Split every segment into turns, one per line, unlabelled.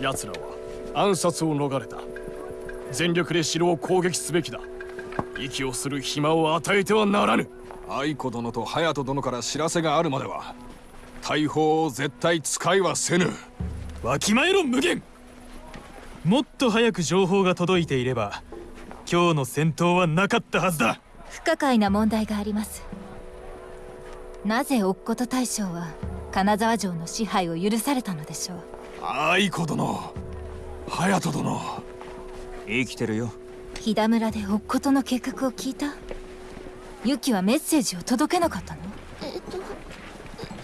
奴らは暗殺を逃れた。全力で城を攻撃すべきだ。息をする暇を与えてはならぬ。
愛子殿と隼人殿から知らせがあるまでは大砲を絶対使いはせぬ。
わきまえろ無限。もっと早く情報が届いていれば今日の戦闘はなかったはずだ。
不可解な問題があります。なぜ乙事大将は金沢城の支配を許されたのでしょう
愛子殿隼人殿。
生きてるよ。
飛騨村で乙事の計画を聞いた？ユキはメッセージを届けなかったの？
えっと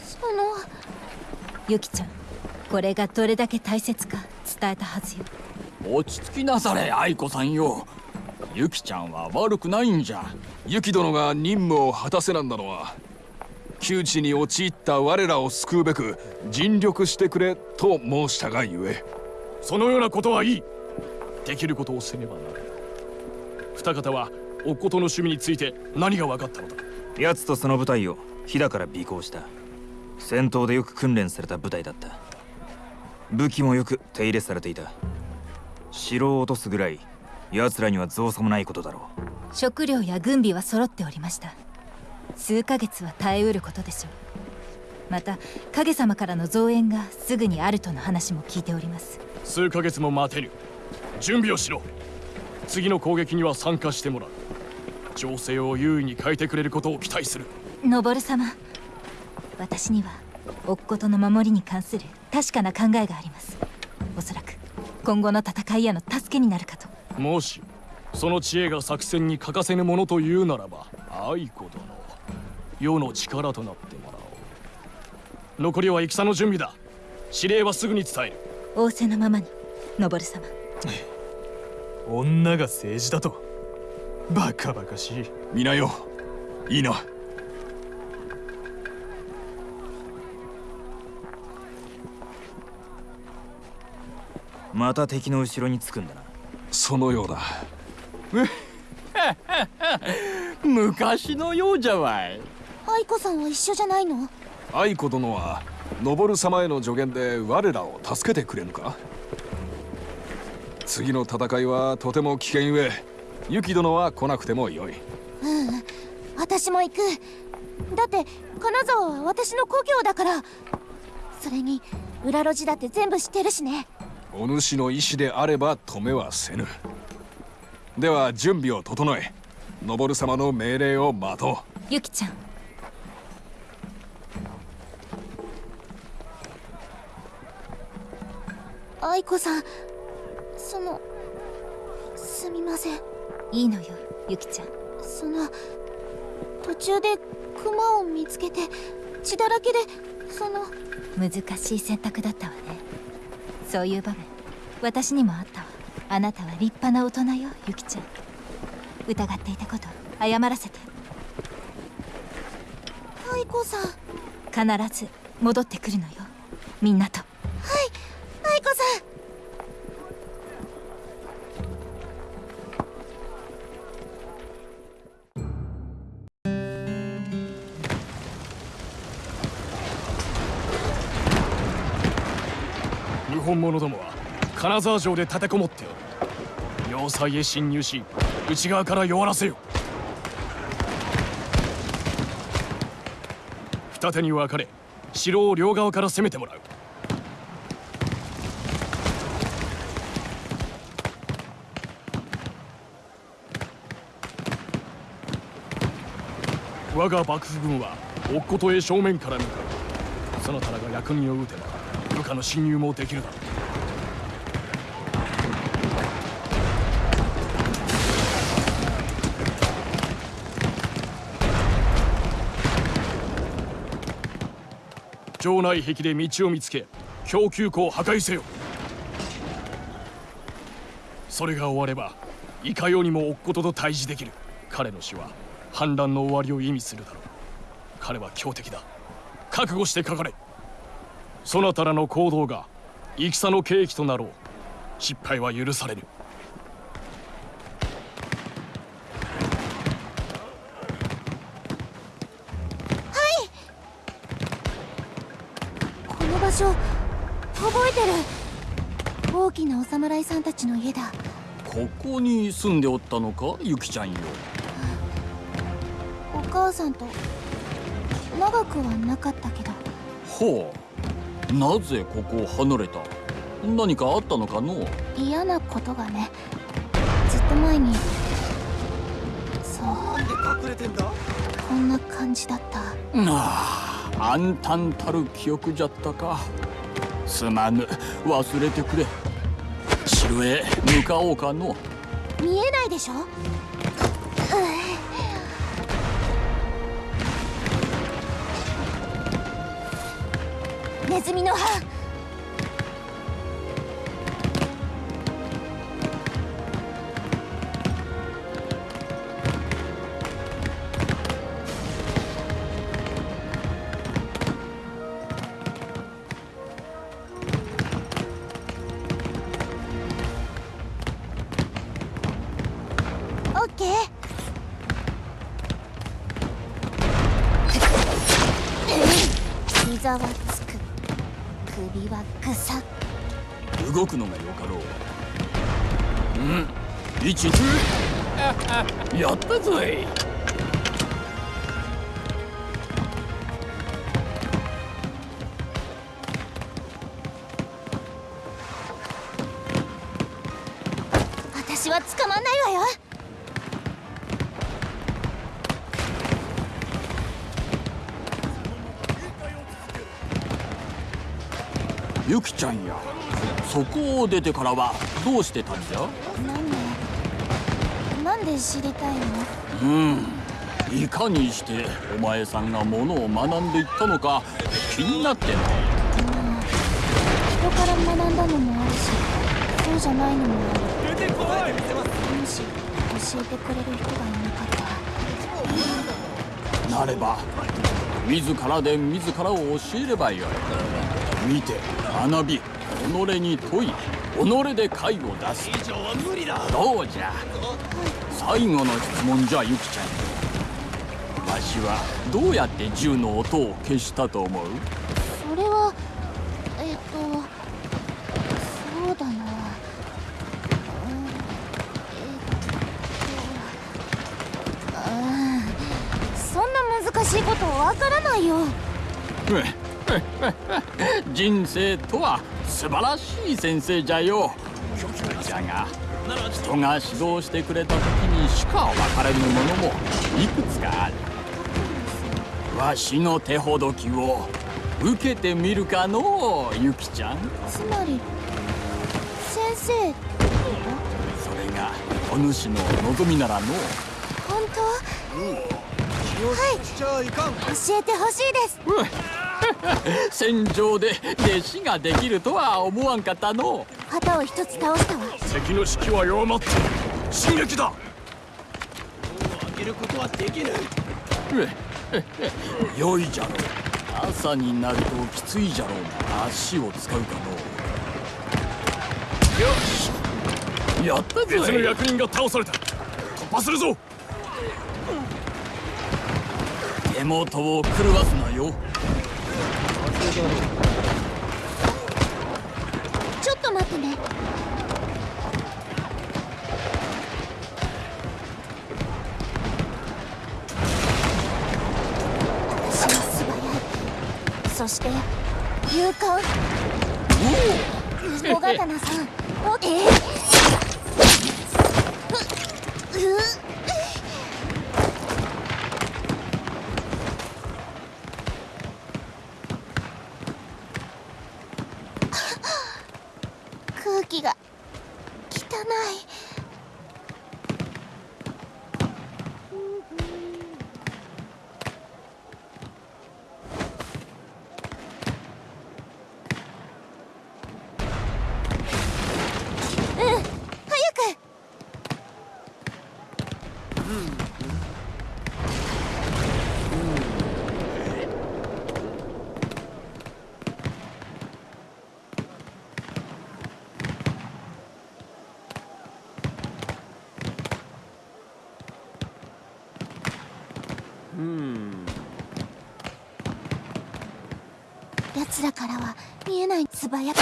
その。
ユキちゃんこれがどれだけ大切か伝えたはずよ。
落ち着きなされ愛子さんよ。ユキちゃんは悪くないんじゃ。
ユキ殿が任務を果たせなんだのは窮地に陥った我らを救うべく尽力してくれと申したがゆえ。
そのようなことはいい。できることをせねばならない二方はおことの趣味について何が分かったのだ？
奴とその部隊を飛騨から尾行した。戦闘でよく訓練された部隊だった。武器もよく手入れされていた。城を落とすぐらい奴らには造作もないことだろ
う。食料や軍備は揃っておりました数ヶ月は耐えうることでしょう。また影様からの増援がすぐにあるとの話も聞いております。
数ヶ月も待てる。準備をしろ。次の攻撃には参加してもらう。情勢を優位に変えてくれることを期待する。
ノボル様私には乙事の守りに関する確かな考えがあります。おそらく今後の戦いへの助けになるかと。
もしその知恵が作戦に欠かせぬものというならば愛子殿世の力となってもらおう。残りは戦の準備だ。指令はすぐに伝える。
仰せのままにノボル様。
女が政治だと。バカバカしい。
皆よ。いいな。
また敵の後ろにつくんだな。
そのようだ。
昔のようじゃわい
愛子さんは一緒じゃないの？
愛子殿は昇様への助言で我らを助けてくれぬか？次の戦いはとても危険ゆえユキ殿は来なくてもよい。
うん私も行く。だって金沢は私の故郷だから。それに裏路地だって全部知ってるしね。
お主の意志であれば止めはせぬ。では準備を整え昇様の命令を待とう。
ユキちゃん
愛子さんそのすみません。
いいのよユキちゃん。
その途中でクマを見つけて血だらけでその
難しい選択だったわね。そういう場面私にもあったわ。あなたは立派な大人よユキちゃん。疑っていたこと謝らせて。
愛子さん。
必ず戻ってくるのよ。みんなと
者どもは金沢城で立てこもっておる。要塞へ侵入し内側から弱らせよ。二手に分かれ城を両側から攻めてもらう。我が幕府軍は乙事へ正面から向かう。そなたらが役人を撃てば部下の侵入もできるだろう。城内壁で道を見つけ供給庫を破壊せよ。それが終わればいかようにも乙事と対峙できる。彼の死は反乱の終わりを意味するだろう。彼は強敵だ。覚悟してかかれ。そなたらの行動が戦の契機となろう。失敗は許されぬ。
んたちの家だ。
ここに住んでおったのかゆきちゃんよ。
お母さんと長くはなかったけど。
ほう。なぜここを離れた？何かあったのかの？
嫌なことがね。ずっと前に。そう。こんな感じだった。
ああ暗淡たる記憶じゃったか。すまぬ。忘れてくれ城へ向かおうかの。
見えないでしょ？うんネズミの歯。膝はつく。首はぐさ
動くのがよかろう。うん。一途やったぞい。きちゃんや。そこを出てからはどうしてたんじゃ？
なんでなんで知りたいの？
うん。いかにしてお前さんがものを学んでいったのか気になってな
人から学んだのもあるしそうじゃないのもある。もし教えてくれる人がいなかったら。
なれば自らで自らを教えればよい見て学び己に問い己で解を出す。どうじゃ。最後の質問じゃゆきちゃん。わしはどうやって銃の音を消したと思う？
それはえっとそうだな。うんえっとあーそんな難しいことわからないよ
人生とは素晴らしい先生じゃよ。じゃが人が指導してくれた時にしか分かれぬものもいくつかある。わしの手ほどきを受けてみるかのうゆきちゃん。
つまり先生
それがお主の望みならの。
本当？はい。教えてほしいです
戦場で弟子ができるとは思わんかったの。
旗を一つ倒したわ。
敵の士気は弱まっている進撃だ
う 良いじゃろう。朝になるときついじゃろうな。足を使うかのう。よし。やった
別
ぞい
の役人が倒された。突破するぞ。
手元を狂わすなよ
ちょっと待ってね。私は素早いそして勇敢。小刀さん。おえうう 空気が汚いうん早く奴らからは見えない。素早く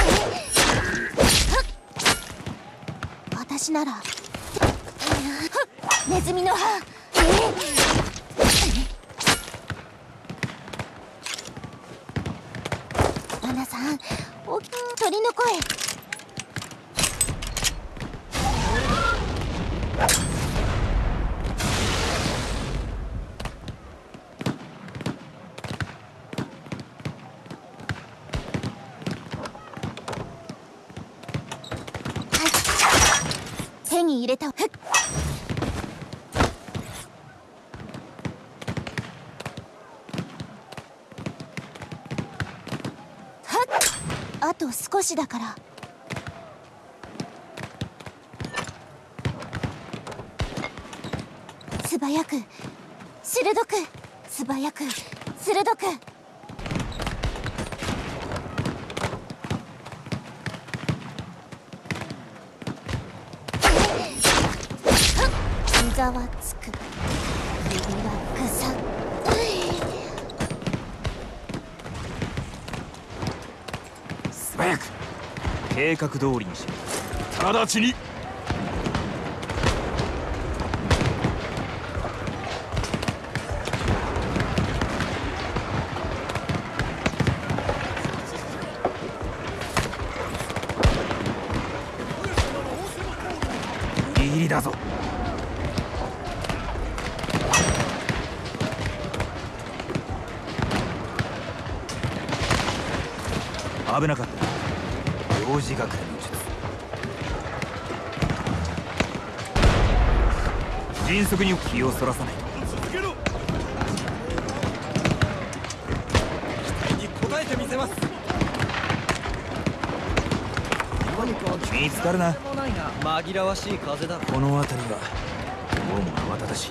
私なら。ネズミの歯。アナさん鳥の声。た。ふっ。あと少しだから。素早く。鋭く。素早く。鋭く。ざわつく。首はぐさ
素早く。計画通りにし
直ちに。
ギリギリだぞ危なかった。幼児学園の術。迅速に気をそらさない。見つかるな。
紛らわしい風だ。
この辺りはどうも慌ただしい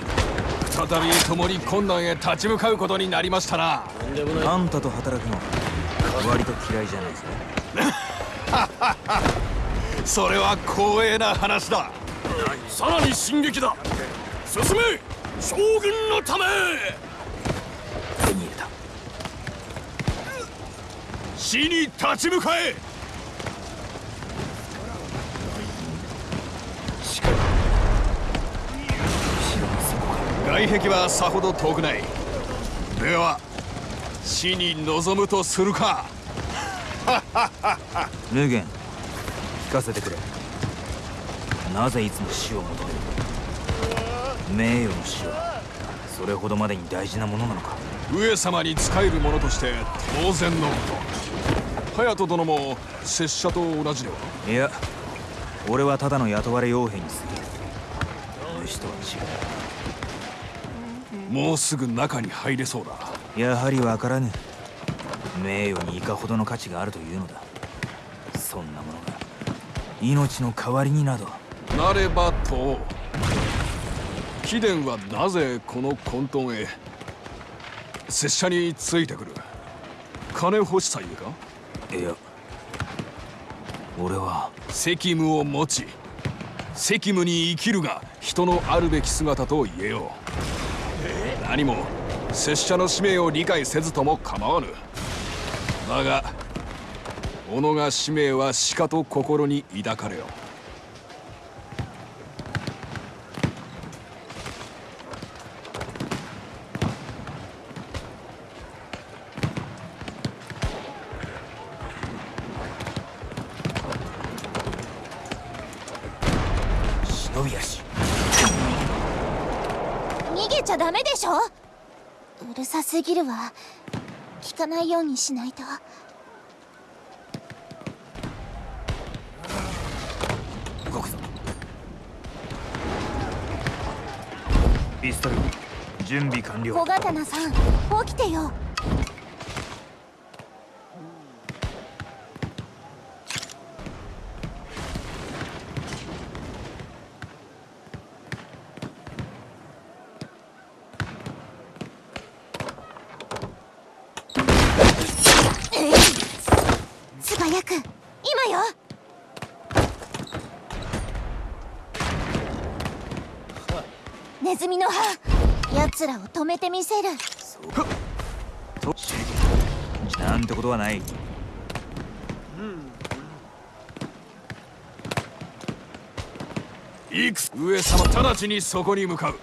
再び共に困難へ立ち向かうことになりましたな。
とんでもない。
あんたと働くの割と嫌いじゃないぜ
それは光栄な話だ。
さらに進撃だ。進め将軍のため。
手に入れた。
死に立ち向かえ。外壁はさほど遠くない。では死に臨むとするか？
無限聞かせてくれ。なぜいつも死を求める？名誉の死はそれほどまでに大事なものなのか？
上様に仕える者として当然のこと。隼人殿も拙者と同じでは？い
や俺はただの雇われ傭兵に過ぎる。主とは
もうすぐ中に入れそうだ。
違うやはり分からぬ。名誉にいかほどの価値があるというのだ。そんなものが命の代わりになど。
なればと。貴殿はなぜこの混沌へ拙者についてくる。金欲しさゆえか？
いや俺は。
責務を持ち責務に生きるが人のあるべき姿と言えよう。何も拙者の使命を理解せずとも構わぬ。だが己が使命はしかと心に抱かれよ
忍び足
逃げちゃダメでしょうるさすぎるわ聞かないようにしないと。
動くぞ。ピストル準備完了。
小刀さん起きてよ素早く今よネズミの歯奴らを止めてみせる。
そうなんてことはない。
いく上様直ちにそこに向かう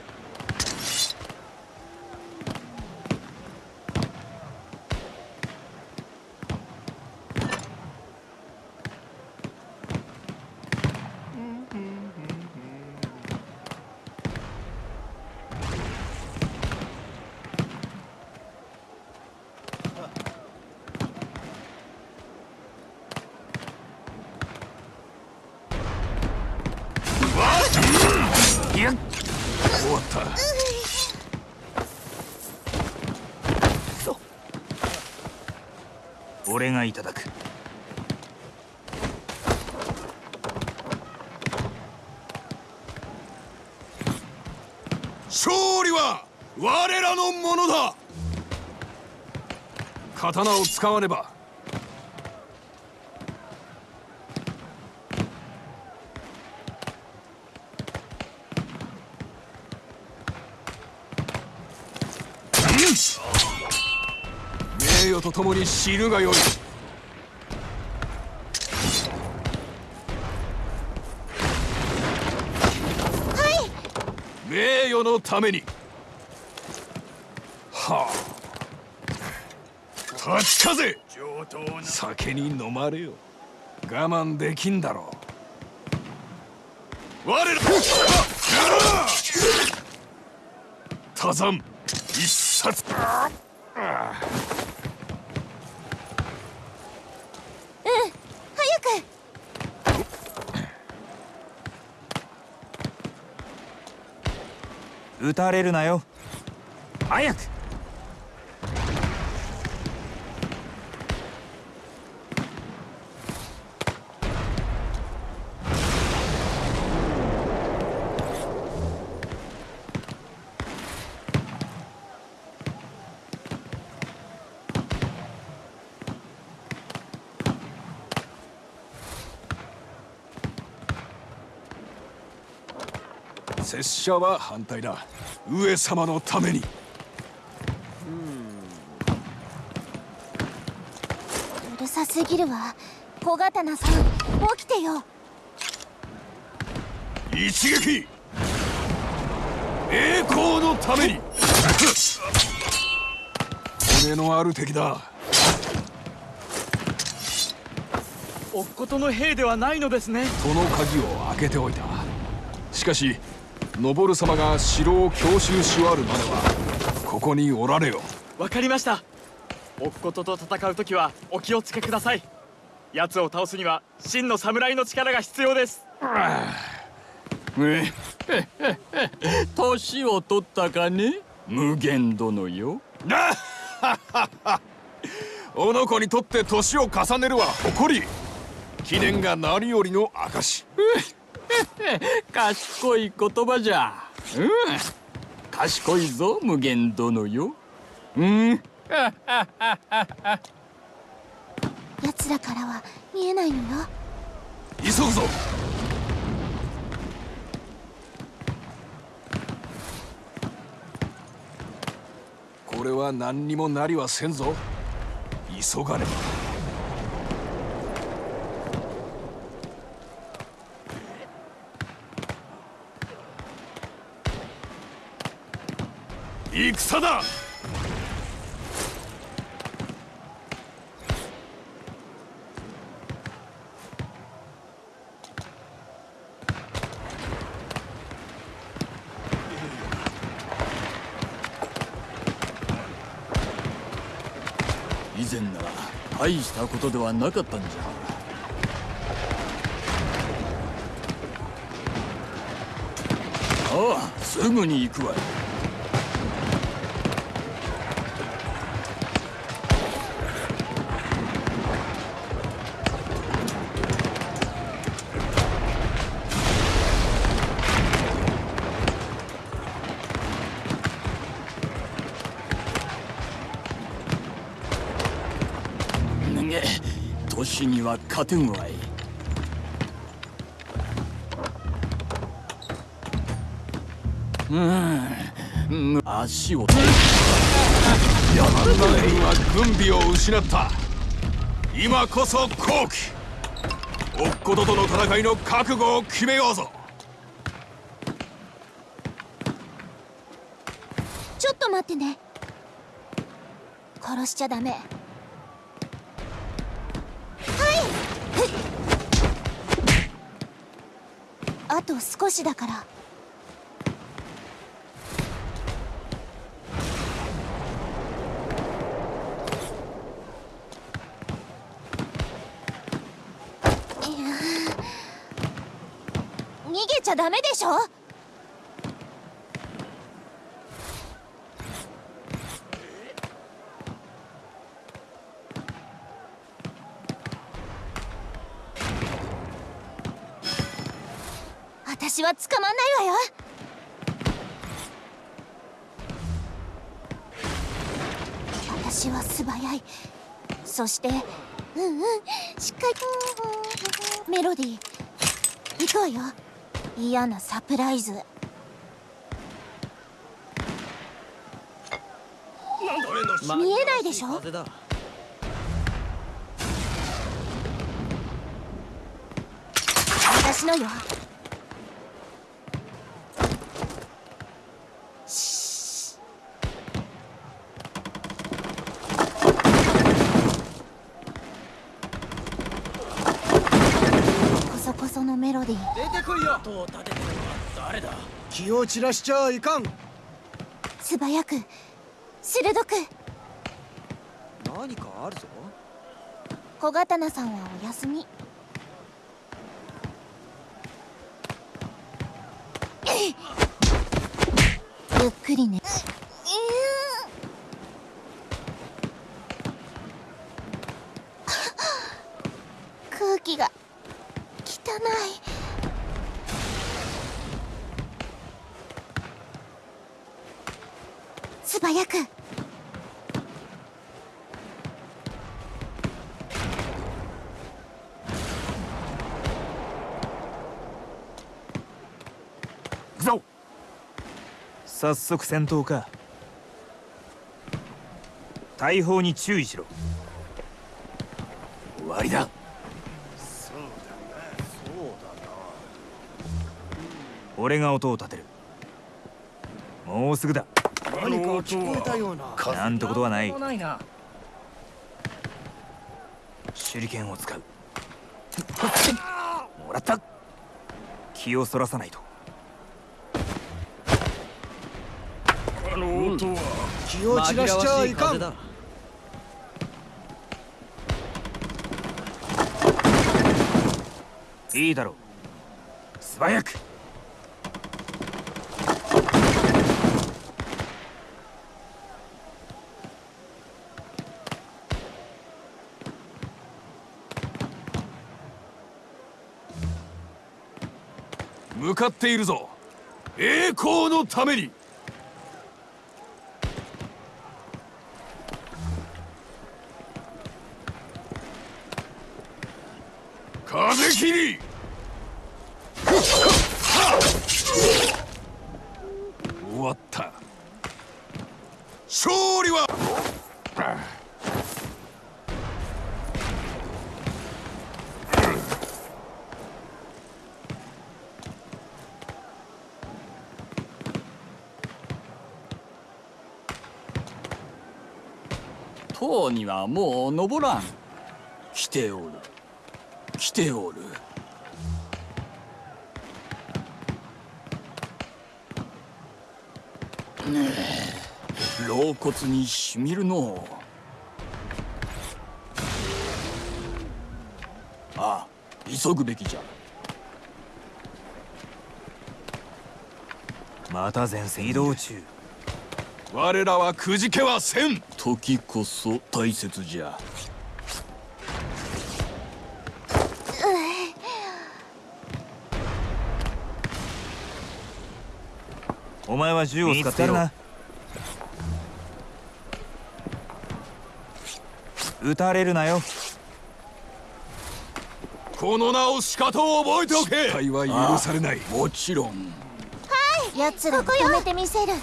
いただく。
勝利は我らのものだ。刀を使わねば。名誉とともに死ぬがよい。のために。はあ。立ち風酒に飲まれよ。我慢できんだろう。我ら。多山一冊。
撃たれるなよ。早く。
拙者は反対だ上様のために。
うるさすぎるわ。小刀さん起きてよ。
一撃！栄光のために。骨のある敵だ。
おっことの兵ではないのですね。
その鍵を開けておいた。しかし登様が城を強襲し終わるまではここにおられよ。
わかりました。おっことと戦う時はお気をつけください。奴を倒すには真の侍の力が必要です。
え年を取ったかね無限殿よ。
おの子にとって年を重ねるは誇り。記念が何よりの証
賢い言葉じゃ。うん。賢いぞ無限殿よ。うん。
奴らからは見えないのよ。
急ぐぞ。これは何にもなりはせんぞ。急がねば戦だ
以前なら大したことではなかったんじゃああすぐに行くわい士には勝てんわい。うん。足を
ヤマンは軍備を失った。今こそ好機。おっこととの戦いの覚悟を決めようぞ。
ちょっと待ってね。殺しちゃダメ。と少しだから。いや逃げちゃダメでしょ？私は捕まんないわよ。私は素早い。そしてうんうん。しっかりメロディー。行くわよ。嫌なサプライズ。見えないでしょ？私のよこそこそのメロディー
出てこいよ音を立ててるのは誰だ気を散らしちゃいかん。
素早く。鋭く。
何かあるぞ。
小刀さんはお休み。ゆっくりね。空気が汚い素早く。
行くぞ早速戦闘か。大砲に注意しろ。終わりだ。俺が音を立てる。もうすぐだ
何か聞こえたような。
なんてことはない。手裏剣を使う。もらった。気をそらさないと。
あの音は
気を散らしちゃいかん。
だ
いいだろう。素早く
かっているぞ。栄光のために。風切り。終わった。勝利は。
塔にはもう登らん。来ておる。来ておる。ねえ老骨にしみるのう。ああ急ぐべきじゃ。
また前線移動中。
我らはくじけはせん
時こそ大切じゃ。
お前は銃を使っているな撃たれるなよ。
この名をしかと覚えておけ。失敗は許されない。
もちろん。
奴らを止めてみせる。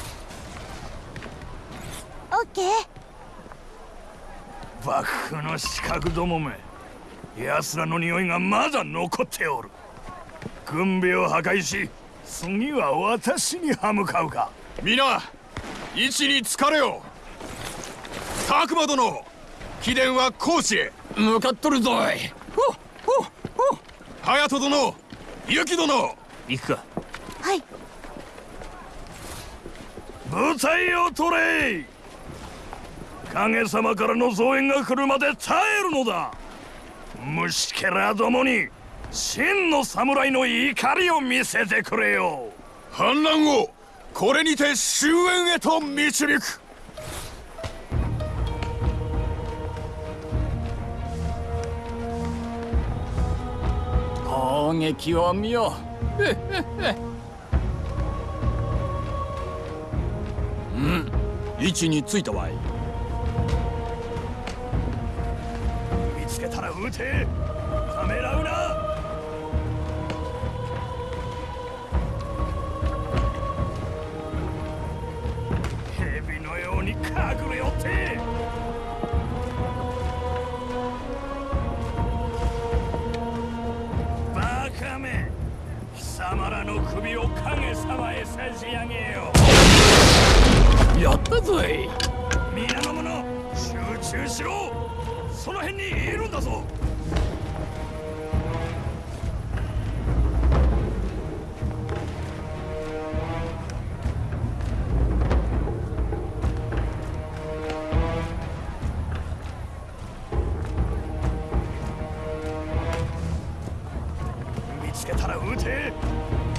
オッケー
幕府の刺客どもめ奴らの匂いがまだ残っておる。軍備を破壊し次は私に歯向かうか。
皆位置につかれよ。拓磨殿貴殿は高知へ。
向かっとるぞい。
隼人殿雪殿。
行くか。
はい。
舞台を取れ影様からの増援が来るまで耐えるのだ。虫けらどもに真の侍の怒りを見せてくれよ。
反乱をこれにて終焉へと導く。
攻撃を見よ。うん。位置についたわい
撃て。ためらうな。蛇のように隠れよって。バカめ。貴様らの首を影様へ差し上げよ。
やったぞい
皆の者集中しろその辺にいるんだぞ。見つけたら撃て。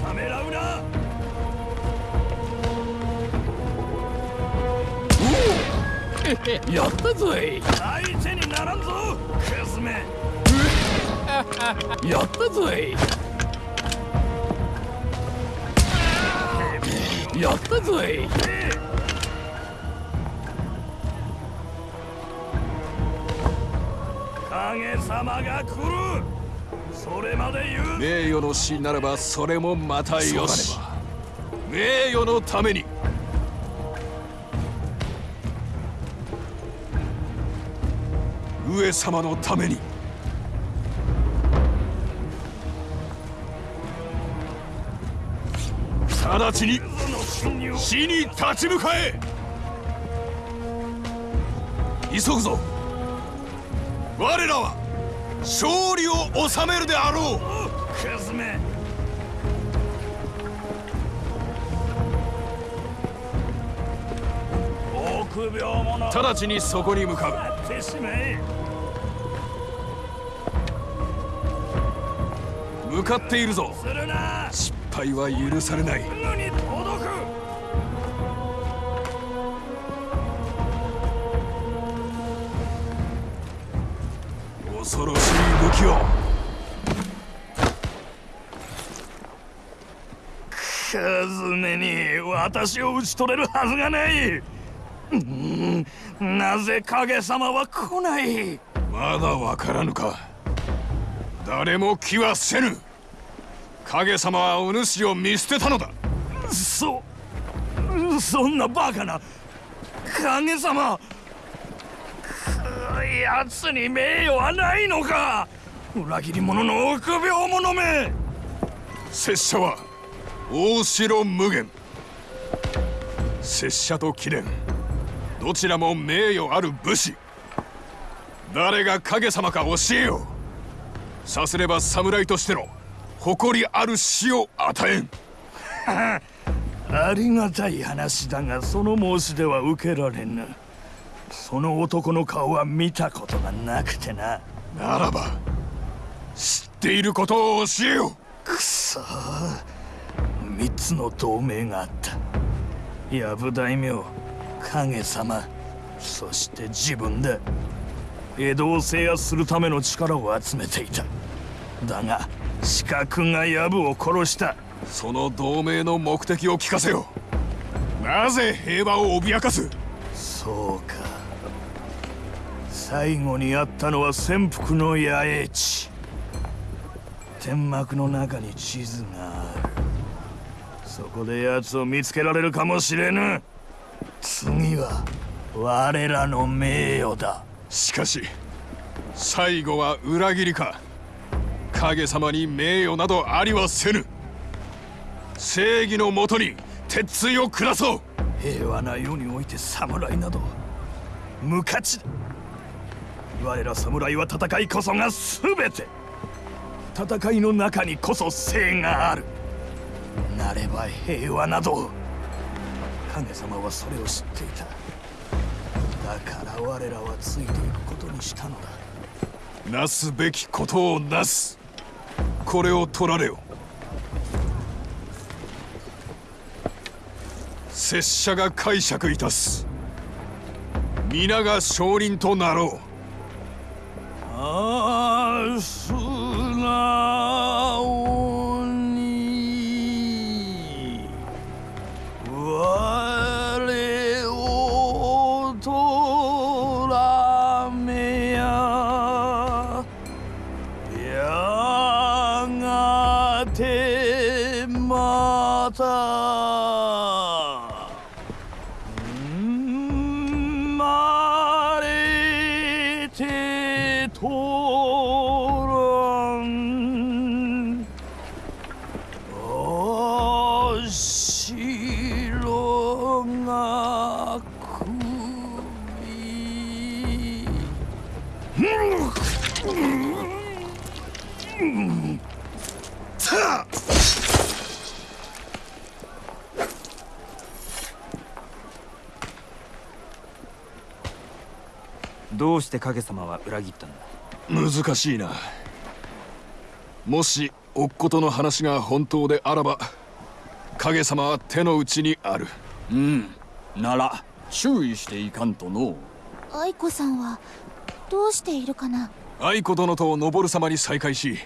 ためらうな。
やったぞい やったぞい。やったぞい。
影様が来る。それまで言う。
名誉の死ならばそれもまたよし。名誉のために上様のために。直ちに死に立ち向かえ。急ぐぞ。我らは勝利を収めるであろう。直ちにそこに向かう向かっているぞ。失敗は許されない。恐ろしい武器を。
クズめに私を討ち取れるはずがない。うん。なぜ影様は来ない。
まだわからぬか。誰も気はせぬ影様はお主を見捨てたのだ。
そそんなバカな。影様。く奴に名誉はないのか。裏切り者の臆病者め。
拙者は大城無限。拙者と貴殿。どちらも名誉ある武士。誰が影様か教えよう。さすれば侍としての誇りある死を与えん。
ありがたい話だがその申し出は受けられぬ。その男の顔は見たことがなくてな。
ならば知っていることを教えよ。
くそ。三つの同盟があった。藪大名影様そして自分だ江戸を制圧するための力を集めていた。だが刺客が藪を殺した。
うその同盟の目的を聞かせよ。なぜ平和を脅かす？
そうか。最後にあったのは潜伏の野営地。天幕の中に地図がある。そこで奴を見つけられるかもしれぬ。次は我らの名誉だ。
しかし最後は裏切りか？影様に名誉などありはせぬ。正義のもとに鉄槌を下そう。
平和な世において侍など無価値だ。我ら侍は戦いこそが全て。戦いの中にこそ正がある。なれば平和など。影様はそれを知っていた。だから我らはついていくことにしたのだ。
なすべきことをなすこれを取られよ。拙者が解釈いたす。皆が少林となろう。
あすな
影様は裏切ったんだ。
難しいな。もしおっことの話が本当であらば影様は手の内にある。
うん。なら注意していかんとの
愛子さんはどうしているかな？
愛子殿と昇様に再会し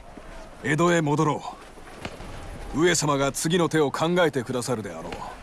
江戸へ戻ろう。上様が次の手を考えてくださるであろう「